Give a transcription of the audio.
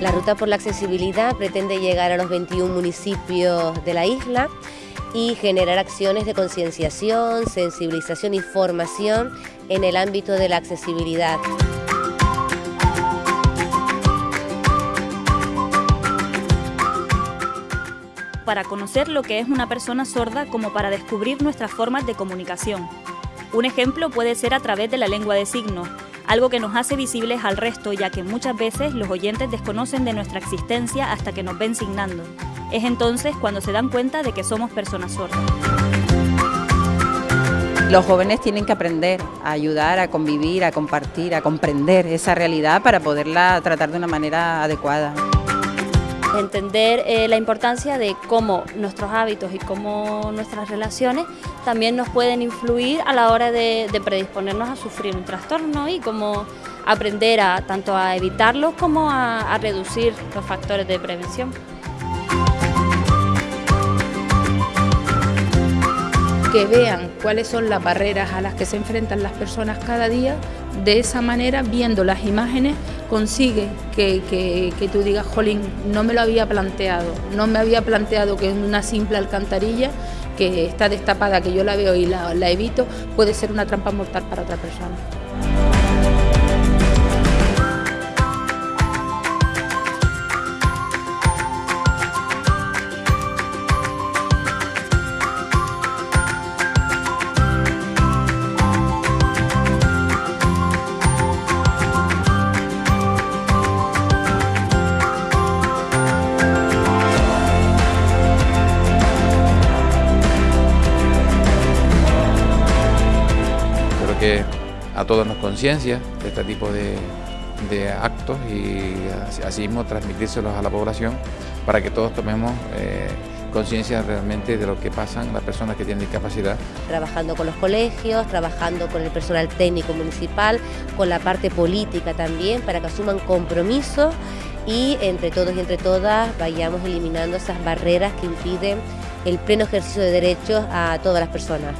La Ruta por la Accesibilidad pretende llegar a los 21 municipios de la isla y generar acciones de concienciación, sensibilización y formación en el ámbito de la accesibilidad. para conocer lo que es una persona sorda como para descubrir nuestras formas de comunicación. Un ejemplo puede ser a través de la lengua de signos, algo que nos hace visibles al resto ya que muchas veces los oyentes desconocen de nuestra existencia hasta que nos ven signando. Es entonces cuando se dan cuenta de que somos personas sordas. Los jóvenes tienen que aprender a ayudar, a convivir, a compartir, a comprender esa realidad para poderla tratar de una manera adecuada entender eh, la importancia de cómo nuestros hábitos y cómo nuestras relaciones también nos pueden influir a la hora de, predisponernos a sufrir un trastorno y cómo aprender a, tanto a evitarlos como a reducir los factores de prevención. Que vean cuáles son las barreras a las que se enfrentan las personas cada día, de esa manera, viendo las imágenes, consigue que, tú digas, jolín, no me lo había planteado, no me había planteado que una simple alcantarilla que está destapada, que yo la veo y la evito, puede ser una trampa mortal para otra persona. A todos nos conciencia de este tipo de, actos y así mismo transmitírselos a la población para que todos tomemos eh, conciencia realmente de lo que pasan las personas que tienen discapacidad. Trabajando con los colegios, trabajando con el personal técnico municipal, con la parte política también, para que asuman compromisos y entre todos y entre todas vayamos eliminando esas barreras que impiden el pleno ejercicio de derechos a todas las personas.